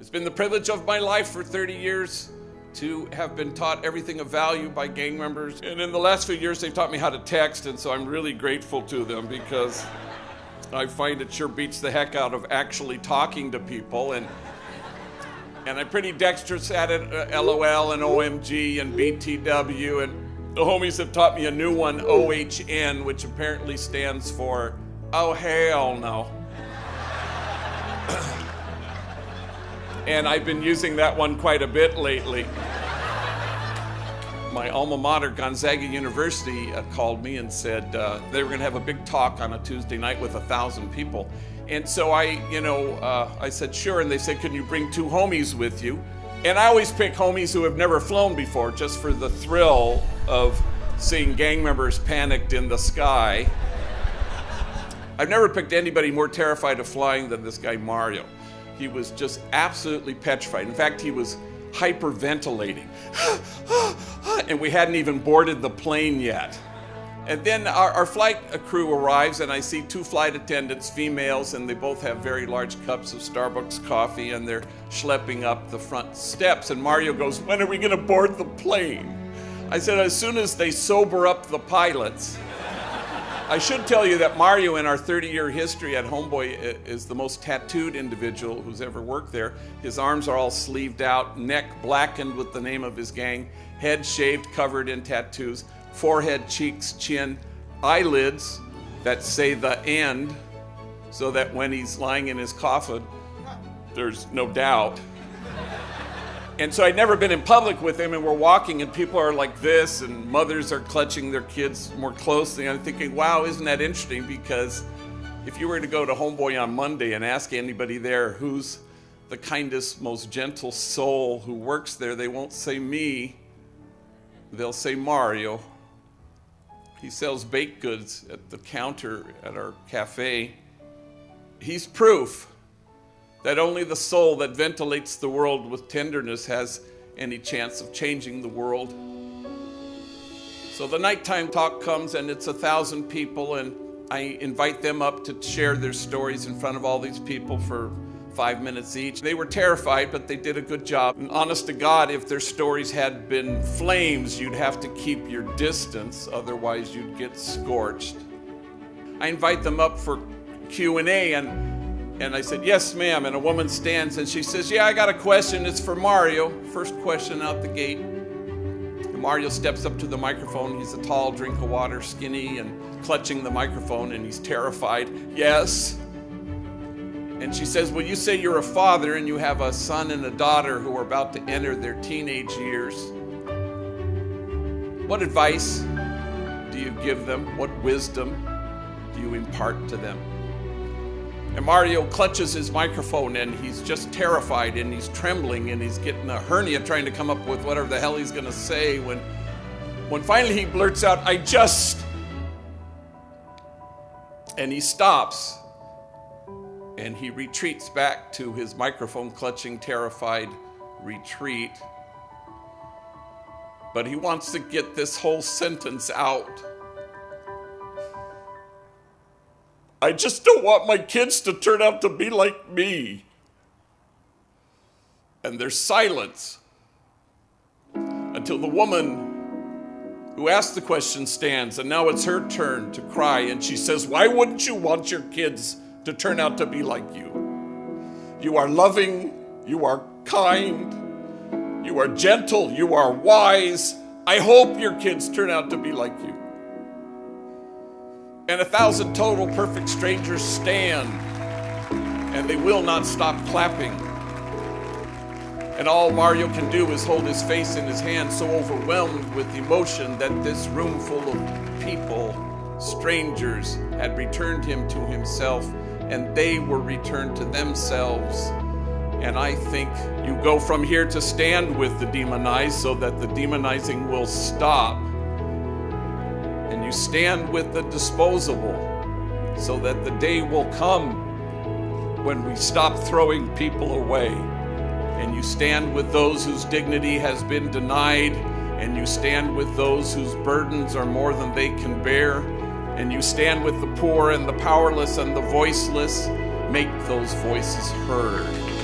It's been the privilege of my life for 30 years to have been taught everything of value by gang members. And in the last few years, they've taught me how to text, and so I'm really grateful to them because I find it sure beats the heck out of actually talking to people. And and I'm pretty dexterous at it, uh, LOL and OMG and BTW. And the homies have taught me a new one, OHN, which apparently stands for, oh, hell no. And I've been using that one quite a bit lately. My alma mater, Gonzaga University, uh, called me and said uh, they were going to have a big talk on a Tuesday night with a thousand people. And so I, you know, uh, I said, sure. And they said, can you bring two homies with you? And I always pick homies who have never flown before just for the thrill of seeing gang members panicked in the sky. I've never picked anybody more terrified of flying than this guy, Mario. He was just absolutely petrified. In fact, he was hyperventilating. and we hadn't even boarded the plane yet. And then our, our, flight crew arrives, and I see two flight attendants, females, and they both have very large cups of Starbucks coffee, and they're schlepping up the front steps. And Mario goes, When are we going to board the plane? I said, As soon as they sober up the pilots. I should tell you that Mario, in our 30 year history at Homeboy, is the most tattooed individual who's ever worked there. His arms are all sleeved out, neck blackened with the name of his gang, head shaved, covered in tattoos, forehead, cheeks, chin, eyelids that say the end, so that when he's lying in his coffin, there's no doubt and so I'd never been in public with him, and we're walking, and people are like this, and mothers are clutching their kids more closely. And I'm thinking, wow, isn't that interesting? Because if you were to go to Homeboy on Monday and ask anybody there who's the kindest, most gentle soul who works there, they won't say me, they'll say Mario. He sells baked goods at the counter at our cafe. He's proof that only the soul that ventilates the world with tenderness has any chance of changing the world. So the nighttime talk comes, and it's a thousand people, and I invite them up to share their stories in front of all these people for five minutes each. They were terrified, but they did a good job. And honest to God, if their stories had been flames, you'd have to keep your distance, otherwise you'd get scorched. I invite them up for Q&A and and I said, Yes, ma'am. And a woman stands and she says, Yeah, I got a question. It's for Mario. First question out the gate. And Mario steps up to the microphone. He's a tall drink of water, skinny, and clutching the microphone, and he's terrified. Yes. And she says, Well, you say you're a father and you have a son and a daughter who are about to enter their teenage years. What advice do you give them? What wisdom do you impart to them? And Mario clutches his microphone and he's just terrified and he's trembling and he's getting a hernia trying to come up with whatever the hell he's going to say when when finally he blurts out, "I just" and he stops and he retreats back to his microphone clutching terrified retreat. But he wants to get this whole sentence out. I just don't want my kids to turn out to be like me. And there's silence until the woman who asked the question stands, and now it's her turn to cry. And she says, Why wouldn't you want your kids to turn out to be like you? You are loving, you are kind, you are gentle, you are wise. I hope your kids turn out to be like you and a thousand total perfect strangers stand, and they will not stop clapping. And all Mario can do is hold his face in his hand, so overwhelmed with emotion that this room full of people, strangers, had returned him to himself, and they were returned to themselves. And I think you go from here to stand with the demonized so that the demonizing will stop you stand with the disposable so that the day will come when we stop throwing people away. And you stand with those whose dignity has been denied, and you stand with those whose burdens are more than they can bear, and you stand with the poor and the powerless and the voiceless. Make those voices heard.